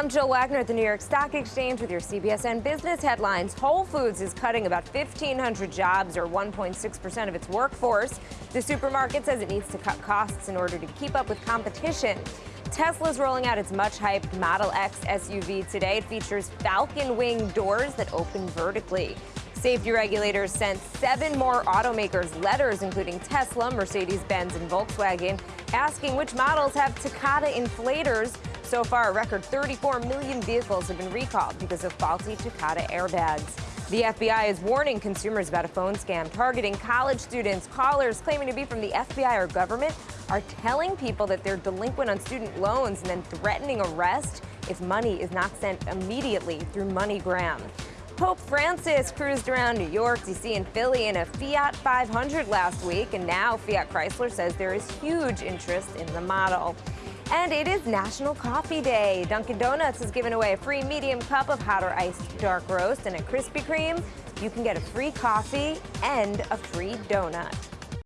I'm Jill Wagner at the New York Stock Exchange with your CBSN business headlines. Whole Foods is cutting about 1,500 jobs or 1.6% of its workforce. The supermarket says it needs to cut costs in order to keep up with competition. Tesla's rolling out its much hyped Model X SUV today. It features falcon wing doors that open vertically. Safety regulators sent seven more automakers letters, including Tesla, Mercedes-Benz, and Volkswagen, asking which models have Takata inflators. So far, a record 34 million vehicles have been recalled because of faulty Takata airbags. The FBI is warning consumers about a phone scam targeting college students. Callers claiming to be from the FBI or government are telling people that they're delinquent on student loans and then threatening arrest if money is not sent immediately through MoneyGram. Pope Francis cruised around New York, D.C., and Philly in a Fiat 500 last week, and now Fiat Chrysler says there is huge interest in the model. And it is National Coffee Day. Dunkin' Donuts has given away a free medium cup of hot or iced dark roast and a Krispy Kreme. You can get a free coffee and a free donut.